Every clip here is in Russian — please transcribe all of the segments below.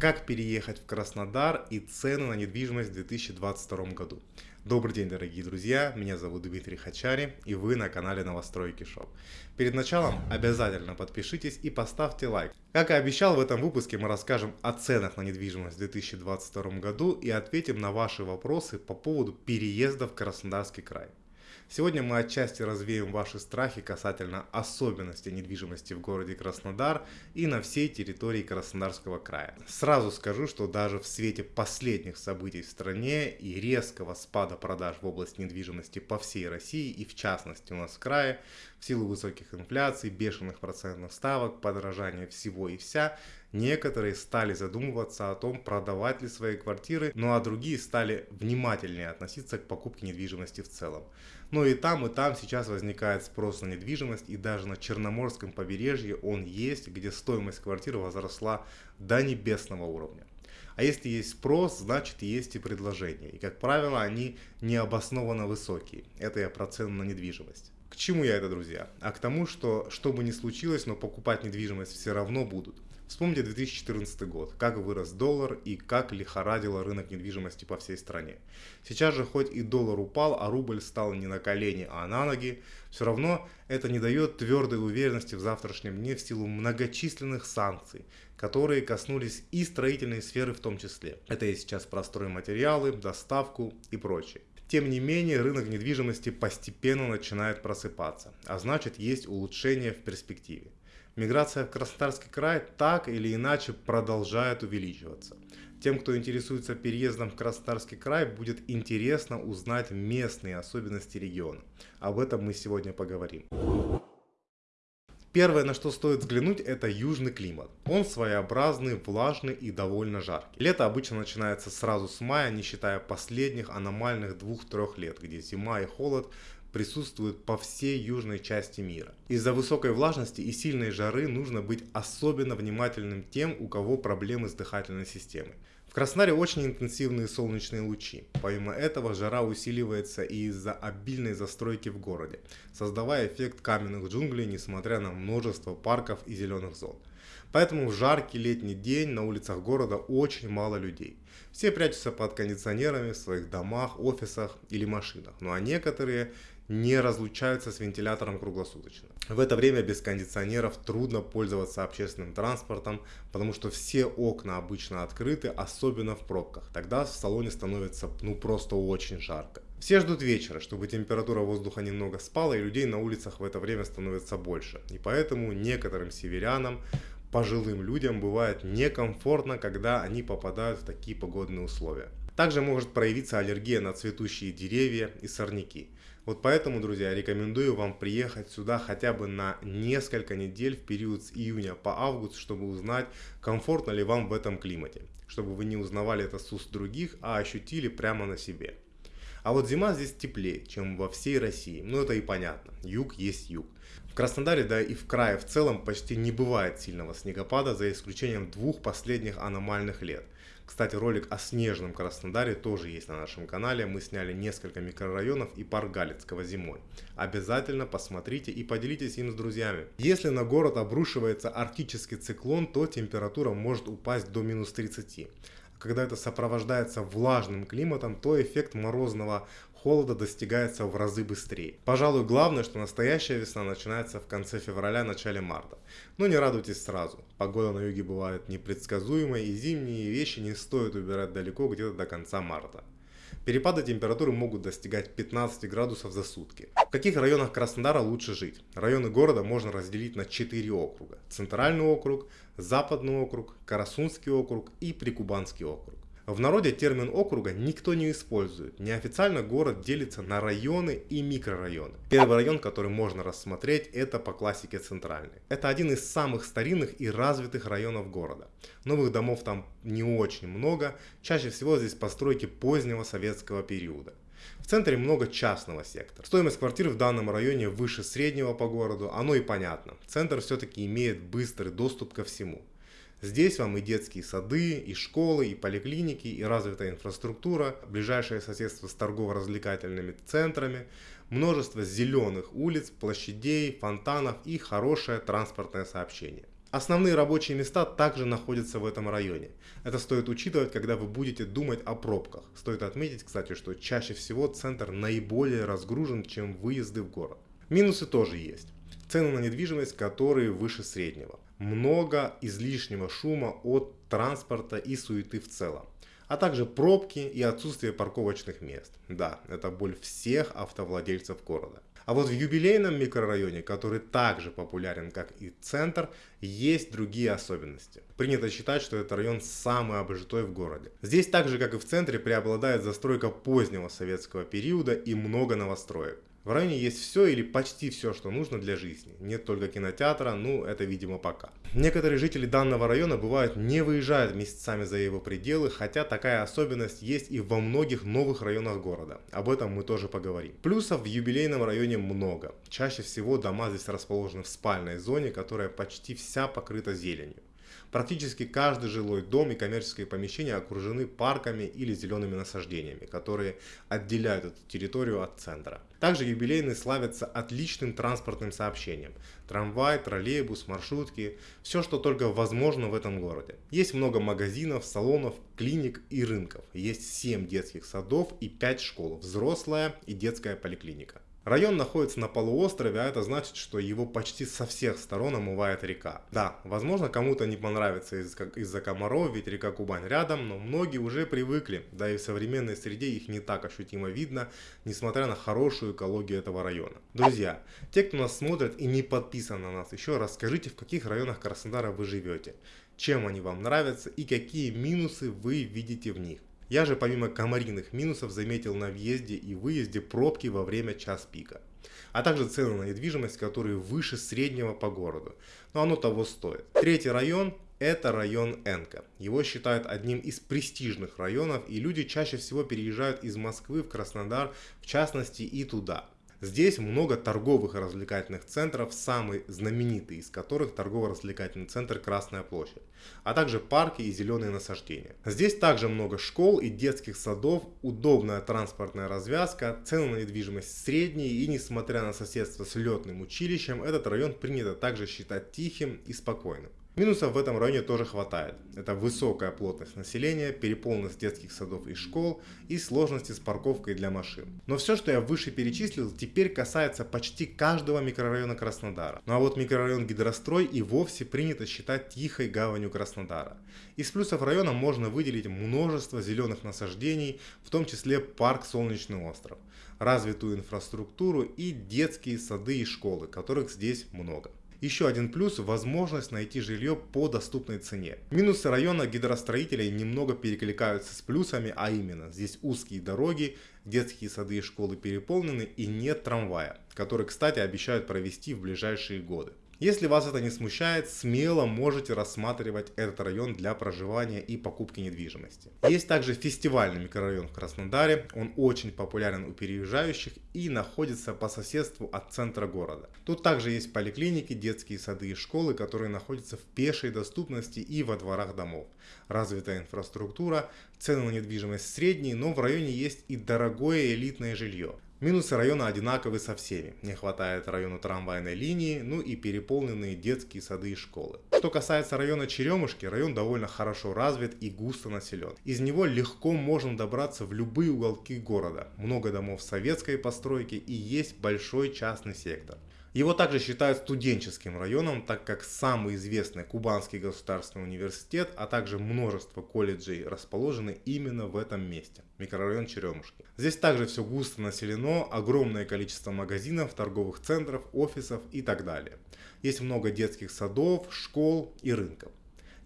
Как переехать в Краснодар и цены на недвижимость в 2022 году. Добрый день, дорогие друзья, меня зовут Дмитрий Хачари и вы на канале Новостройки Шоп. Перед началом обязательно подпишитесь и поставьте лайк. Как и обещал, в этом выпуске мы расскажем о ценах на недвижимость в 2022 году и ответим на ваши вопросы по поводу переезда в Краснодарский край. Сегодня мы отчасти развеем ваши страхи касательно особенностей недвижимости в городе Краснодар и на всей территории Краснодарского края. Сразу скажу, что даже в свете последних событий в стране и резкого спада продаж в области недвижимости по всей России и в частности у нас в крае, в силу высоких инфляций, бешеных процентных ставок, подорожания всего и вся, Некоторые стали задумываться о том, продавать ли свои квартиры, ну а другие стали внимательнее относиться к покупке недвижимости в целом. Но и там, и там сейчас возникает спрос на недвижимость, и даже на Черноморском побережье он есть, где стоимость квартиры возросла до небесного уровня. А если есть спрос, значит есть и предложение. И как правило, они необоснованно высокие. Это я про цену на недвижимость. К чему я это, друзья? А к тому, что что бы ни случилось, но покупать недвижимость все равно будут. Вспомните 2014 год, как вырос доллар и как лихорадило рынок недвижимости по всей стране. Сейчас же хоть и доллар упал, а рубль стал не на колени, а на ноги, все равно это не дает твердой уверенности в завтрашнем дне в силу многочисленных санкций, которые коснулись и строительной сферы в том числе. Это и сейчас про стройматериалы, доставку и прочее. Тем не менее, рынок недвижимости постепенно начинает просыпаться, а значит есть улучшение в перспективе. Миграция в Краснодарский край так или иначе продолжает увеличиваться. Тем, кто интересуется переездом в Краснодарский край, будет интересно узнать местные особенности региона. Об этом мы сегодня поговорим. Первое, на что стоит взглянуть, это южный климат. Он своеобразный, влажный и довольно жаркий. Лето обычно начинается сразу с мая, не считая последних аномальных двух-трех лет, где зима и холод присутствуют по всей южной части мира. Из-за высокой влажности и сильной жары нужно быть особенно внимательным тем, у кого проблемы с дыхательной системой. В Краснодаре очень интенсивные солнечные лучи. Помимо этого жара усиливается и из-за обильной застройки в городе, создавая эффект каменных джунглей, несмотря на множество парков и зеленых зон. Поэтому в жаркий летний день на улицах города очень мало людей. Все прячутся под кондиционерами в своих домах, офисах или машинах. Ну а некоторые не разлучаются с вентилятором круглосуточно. В это время без кондиционеров трудно пользоваться общественным транспортом, потому что все окна обычно открыты, особенно в пробках. Тогда в салоне становится ну просто очень жарко. Все ждут вечера, чтобы температура воздуха немного спала и людей на улицах в это время становится больше. И поэтому некоторым северянам пожилым людям бывает некомфортно, когда они попадают в такие погодные условия. Также может проявиться аллергия на цветущие деревья и сорняки. Вот поэтому, друзья, рекомендую вам приехать сюда хотя бы на несколько недель в период с июня по август, чтобы узнать, комфортно ли вам в этом климате. Чтобы вы не узнавали это с уст других, а ощутили прямо на себе. А вот зима здесь теплее, чем во всей России. Ну это и понятно. Юг есть юг. В Краснодаре, да и в крае в целом почти не бывает сильного снегопада, за исключением двух последних аномальных лет – кстати, ролик о снежном Краснодаре тоже есть на нашем канале. Мы сняли несколько микрорайонов и парк Галицкого зимой. Обязательно посмотрите и поделитесь им с друзьями. Если на город обрушивается арктический циклон, то температура может упасть до минус 30 когда это сопровождается влажным климатом, то эффект морозного холода достигается в разы быстрее. Пожалуй, главное, что настоящая весна начинается в конце февраля-начале марта. Но не радуйтесь сразу. Погода на юге бывает непредсказуемой и зимние вещи не стоит убирать далеко где-то до конца марта. Перепады температуры могут достигать 15 градусов за сутки. В каких районах Краснодара лучше жить? Районы города можно разделить на 4 округа. Центральный округ, Западный округ, Карасунский округ и Прикубанский округ. В народе термин округа никто не использует. Неофициально город делится на районы и микрорайоны. Первый район, который можно рассмотреть, это по классике центральный. Это один из самых старинных и развитых районов города. Новых домов там не очень много, чаще всего здесь постройки позднего советского периода. В центре много частного сектора. Стоимость квартир в данном районе выше среднего по городу, оно и понятно. Центр все-таки имеет быстрый доступ ко всему. Здесь вам и детские сады, и школы, и поликлиники, и развитая инфраструктура, ближайшее соседство с торгово-развлекательными центрами, множество зеленых улиц, площадей, фонтанов и хорошее транспортное сообщение. Основные рабочие места также находятся в этом районе. Это стоит учитывать, когда вы будете думать о пробках. Стоит отметить, кстати, что чаще всего центр наиболее разгружен, чем выезды в город. Минусы тоже есть. Цены на недвижимость, которые выше среднего. Много излишнего шума от транспорта и суеты в целом а также пробки и отсутствие парковочных мест. Да, это боль всех автовладельцев города. А вот в юбилейном микрорайоне, который также популярен как и центр, есть другие особенности. Принято считать, что этот район самый обжитой в городе. Здесь так же как и в центре преобладает застройка позднего советского периода и много новостроек. В районе есть все или почти все, что нужно для жизни. Нет только кинотеатра, ну это видимо пока. Некоторые жители данного района бывают не выезжают месяцами за его пределы, хотя такая особенность есть и во многих новых районах города. Об этом мы тоже поговорим. Плюсов в юбилейном районе много. Чаще всего дома здесь расположены в спальной зоне, которая почти вся покрыта зеленью. Практически каждый жилой дом и коммерческие помещения окружены парками или зелеными насаждениями, которые отделяют эту территорию от центра. Также юбилейные славятся отличным транспортным сообщением. Трамвай, троллейбус, маршрутки, все что только возможно в этом городе. Есть много магазинов, салонов, клиник и рынков. Есть 7 детских садов и 5 школ, взрослая и детская поликлиника. Район находится на полуострове, а это значит, что его почти со всех сторон омывает река. Да, возможно кому-то не понравится из-за комаров, ведь река Кубань рядом, но многие уже привыкли, да и в современной среде их не так ощутимо видно, несмотря на хорошую экологию этого района. Друзья, те, кто нас смотрит и не подписан на нас еще, расскажите, в каких районах Краснодара вы живете, чем они вам нравятся и какие минусы вы видите в них. Я же помимо комариных минусов заметил на въезде и выезде пробки во время час пика. А также цены на недвижимость, которые выше среднего по городу. Но оно того стоит. Третий район это район Энка. Его считают одним из престижных районов и люди чаще всего переезжают из Москвы в Краснодар, в частности и туда. Здесь много торговых и развлекательных центров, самый знаменитый из которых торгово-развлекательный центр Красная площадь, а также парки и зеленые насаждения. Здесь также много школ и детских садов, удобная транспортная развязка, цены на недвижимость средние и несмотря на соседство с летным училищем, этот район принято также считать тихим и спокойным. Минусов в этом районе тоже хватает. Это высокая плотность населения, переполненность детских садов и школ и сложности с парковкой для машин. Но все, что я выше перечислил, теперь касается почти каждого микрорайона Краснодара. Ну а вот микрорайон Гидрострой и вовсе принято считать тихой гаванью Краснодара. Из плюсов района можно выделить множество зеленых насаждений, в том числе парк Солнечный остров, развитую инфраструктуру и детские сады и школы, которых здесь много. Еще один плюс – возможность найти жилье по доступной цене. Минусы района гидростроителей немного перекликаются с плюсами, а именно здесь узкие дороги, детские сады и школы переполнены и нет трамвая, который, кстати, обещают провести в ближайшие годы. Если вас это не смущает, смело можете рассматривать этот район для проживания и покупки недвижимости. Есть также фестивальный микрорайон в Краснодаре, он очень популярен у переезжающих и находится по соседству от центра города. Тут также есть поликлиники, детские сады и школы, которые находятся в пешей доступности и во дворах домов. Развитая инфраструктура, цены на недвижимость средние, но в районе есть и дорогое элитное жилье. Минусы района одинаковы со всеми. Не хватает району трамвайной линии, ну и переполненные детские сады и школы. Что касается района Черемушки, район довольно хорошо развит и густо населен. Из него легко можно добраться в любые уголки города. Много домов советской постройки и есть большой частный сектор. Его также считают студенческим районом, так как самый известный Кубанский государственный университет, а также множество колледжей расположены именно в этом месте, микрорайон Черемушки. Здесь также все густо населено, огромное количество магазинов, торговых центров, офисов и так далее. Есть много детских садов, школ и рынков.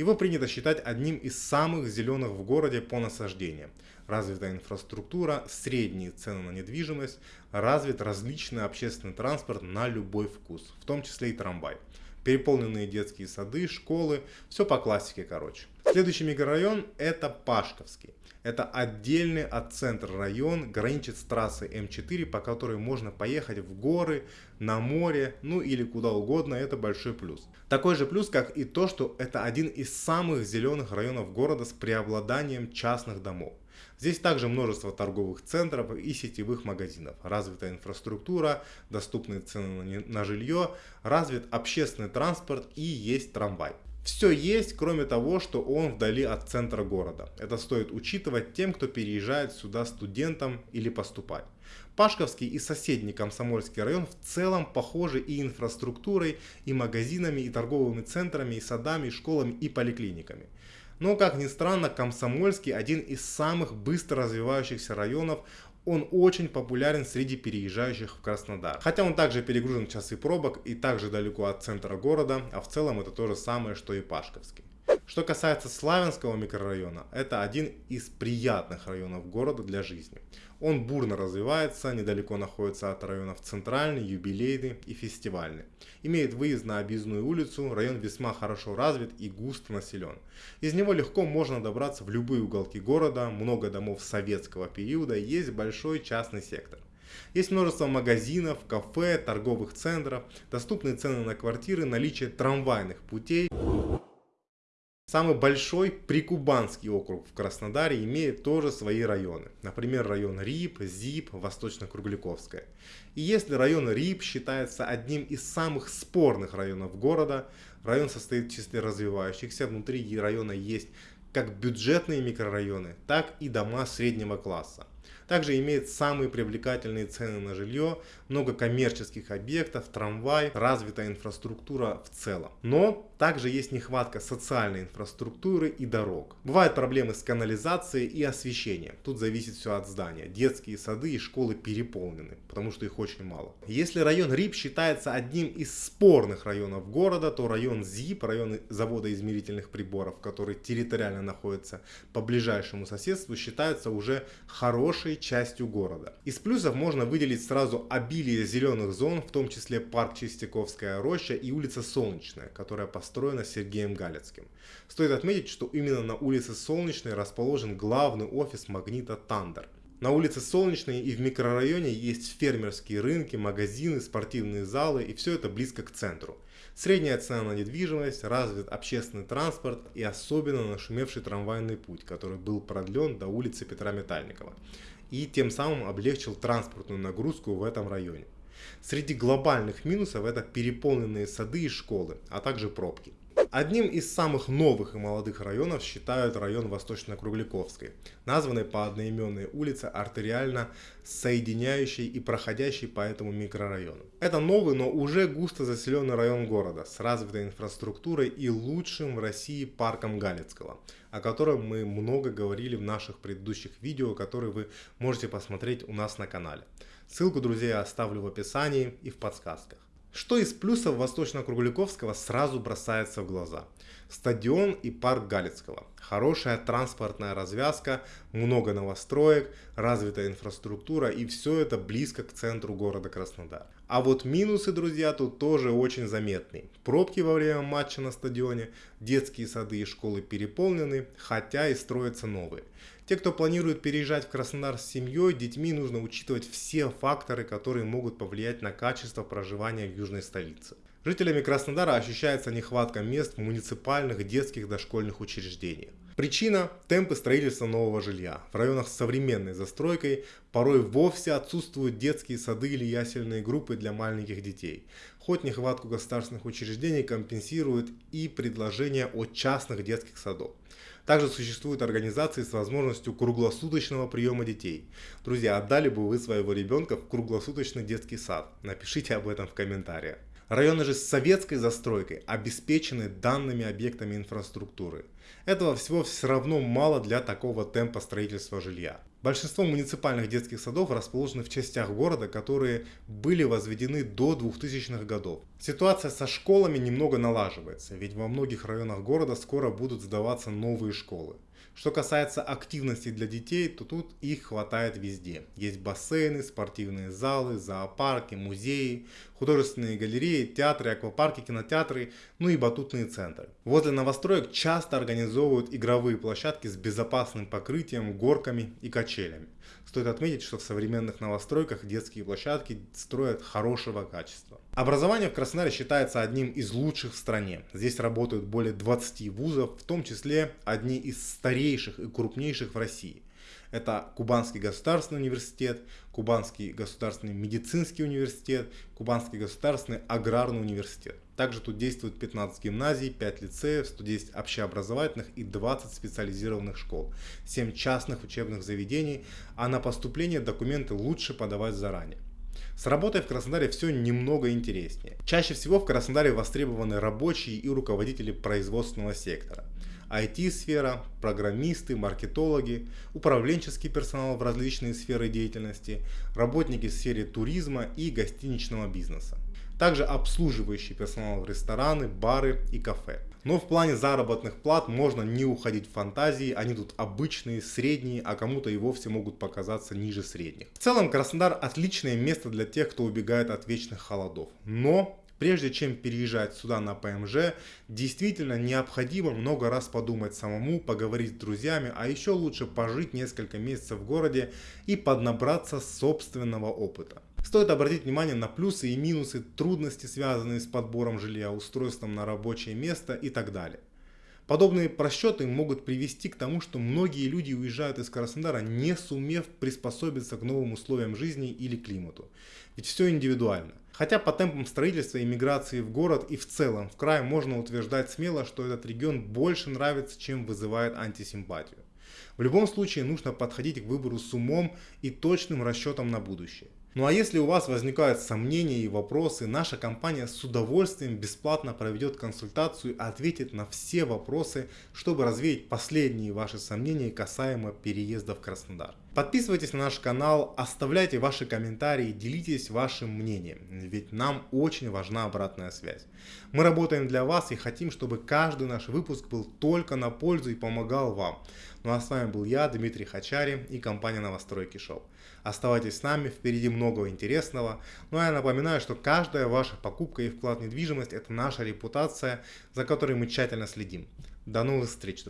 Его принято считать одним из самых зеленых в городе по насаждениям. Развитая инфраструктура, средние цены на недвижимость, развит различный общественный транспорт на любой вкус, в том числе и трамвай. Переполненные детские сады, школы, все по классике короче. Следующий микрорайон это Пашковский. Это отдельный от центра район, граничит с трассой М4, по которой можно поехать в горы, на море, ну или куда угодно, это большой плюс. Такой же плюс, как и то, что это один из самых зеленых районов города с преобладанием частных домов. Здесь также множество торговых центров и сетевых магазинов, развитая инфраструктура, доступные цены на жилье, развит общественный транспорт и есть трамвай. Все есть, кроме того, что он вдали от центра города. Это стоит учитывать тем, кто переезжает сюда студентам или поступать. Пашковский и соседний Комсомольский район в целом похожи и инфраструктурой, и магазинами, и торговыми центрами, и садами, и школами, и поликлиниками. Но, как ни странно, Комсомольский один из самых быстро развивающихся районов он очень популярен среди переезжающих в Краснодар. Хотя он также перегружен в часы пробок и также далеко от центра города, а в целом это то же самое, что и Пашковский. Что касается Славянского микрорайона, это один из приятных районов города для жизни. Он бурно развивается, недалеко находится от районов Центральный, Юбилейный и Фестивальный. Имеет выезд на Объездную улицу, район весьма хорошо развит и густо населен. Из него легко можно добраться в любые уголки города, много домов советского периода, есть большой частный сектор. Есть множество магазинов, кафе, торговых центров, доступные цены на квартиры, наличие трамвайных путей. Самый большой прикубанский округ в Краснодаре имеет тоже свои районы. Например, район РИП, ЗИП, Восточно-Кругляковская. И если район РИП считается одним из самых спорных районов города, район состоит в числе развивающихся, внутри района есть как бюджетные микрорайоны, так и дома среднего класса. Также имеет самые привлекательные цены на жилье, много коммерческих объектов, трамвай, развитая инфраструктура в целом. Но также есть нехватка социальной инфраструктуры и дорог. Бывают проблемы с канализацией и освещением. Тут зависит все от здания. Детские сады и школы переполнены, потому что их очень мало. Если район РИП считается одним из спорных районов города, то район ЗИП, район завода измерительных приборов, который территориально находится по ближайшему соседству, считается уже хорошей частью города. Из плюсов можно выделить сразу обилие зеленых зон, в том числе парк Чистяковская роща и улица Солнечная, которая построена Сергеем Галецким. Стоит отметить, что именно на улице Солнечной расположен главный офис магнита Тандер. На улице Солнечной и в микрорайоне есть фермерские рынки, магазины, спортивные залы и все это близко к центру. Средняя цена на недвижимость, развит общественный транспорт и особенно нашумевший трамвайный путь, который был продлен до улицы Петра Метальникова и тем самым облегчил транспортную нагрузку в этом районе. Среди глобальных минусов это переполненные сады и школы, а также пробки. Одним из самых новых и молодых районов считают район Восточно-Кругляковской, названный по одноименной улице артериально соединяющей и проходящей по этому микрорайону. Это новый, но уже густо заселенный район города с развитой инфраструктурой и лучшим в России парком Галицкого, о котором мы много говорили в наших предыдущих видео, которые вы можете посмотреть у нас на канале. Ссылку, друзья, оставлю в описании и в подсказках. Что из плюсов Восточно-Кругляковского сразу бросается в глаза? Стадион и парк Галицкого. Хорошая транспортная развязка, много новостроек, развитая инфраструктура и все это близко к центру города Краснодар. А вот минусы, друзья, тут тоже очень заметные. Пробки во время матча на стадионе, детские сады и школы переполнены, хотя и строятся новые. Те, кто планирует переезжать в Краснодар с семьей, детьми нужно учитывать все факторы, которые могут повлиять на качество проживания в южной столице. Жителями Краснодара ощущается нехватка мест в муниципальных детских дошкольных учреждениях. Причина – темпы строительства нового жилья. В районах с современной застройкой порой вовсе отсутствуют детские сады или ясельные группы для маленьких детей. Хоть нехватку государственных учреждений компенсирует и предложение о частных детских садах. Также существуют организации с возможностью круглосуточного приема детей. Друзья, отдали бы вы своего ребенка в круглосуточный детский сад? Напишите об этом в комментариях. Районы же с советской застройкой обеспечены данными объектами инфраструктуры. Этого всего все равно мало для такого темпа строительства жилья. Большинство муниципальных детских садов расположены в частях города, которые были возведены до 2000-х годов. Ситуация со школами немного налаживается, ведь во многих районах города скоро будут сдаваться новые школы. Что касается активностей для детей, то тут их хватает везде. Есть бассейны, спортивные залы, зоопарки, музеи, художественные галереи, театры, аквапарки, кинотеатры, ну и батутные центры. Возле новостроек часто организовывают игровые площадки с безопасным покрытием, горками и качелями. Стоит отметить, что в современных новостройках детские площадки строят хорошего качества. Образование в Краснодаре считается одним из лучших в стране. Здесь работают более 20 вузов, в том числе одни из старейших и крупнейших в России. Это Кубанский государственный университет, Кубанский государственный медицинский университет, Кубанский государственный аграрный университет. Также тут действует 15 гимназий, 5 лицеев, 110 общеобразовательных и 20 специализированных школ, 7 частных учебных заведений, а на поступление документы лучше подавать заранее. С работой в Краснодаре все немного интереснее. Чаще всего в Краснодаре востребованы рабочие и руководители производственного сектора. IT-сфера, программисты, маркетологи, управленческий персонал в различные сферы деятельности, работники в сфере туризма и гостиничного бизнеса. Также обслуживающий персонал в рестораны, бары и кафе. Но в плане заработных плат можно не уходить в фантазии, они тут обычные, средние, а кому-то и вовсе могут показаться ниже средних. В целом Краснодар отличное место для тех, кто убегает от вечных холодов. Но Прежде чем переезжать сюда на ПМЖ, действительно необходимо много раз подумать самому, поговорить с друзьями, а еще лучше пожить несколько месяцев в городе и поднабраться собственного опыта. Стоит обратить внимание на плюсы и минусы, трудности, связанные с подбором жилья, устройством на рабочее место и так далее. Подобные просчеты могут привести к тому, что многие люди уезжают из Краснодара, не сумев приспособиться к новым условиям жизни или климату. Ведь все индивидуально. Хотя по темпам строительства и миграции в город и в целом в край можно утверждать смело, что этот регион больше нравится, чем вызывает антисимпатию. В любом случае нужно подходить к выбору с умом и точным расчетом на будущее. Ну а если у вас возникают сомнения и вопросы, наша компания с удовольствием бесплатно проведет консультацию и ответит на все вопросы, чтобы развеять последние ваши сомнения касаемо переезда в Краснодар. Подписывайтесь на наш канал, оставляйте ваши комментарии, делитесь вашим мнением, ведь нам очень важна обратная связь. Мы работаем для вас и хотим, чтобы каждый наш выпуск был только на пользу и помогал вам. Ну а с вами был я, Дмитрий Хачари и компания Новостройки Шоу. Оставайтесь с нами, впереди много интересного. Ну а я напоминаю, что каждая ваша покупка и вклад в недвижимость – это наша репутация, за которой мы тщательно следим. До новых встреч, друзья!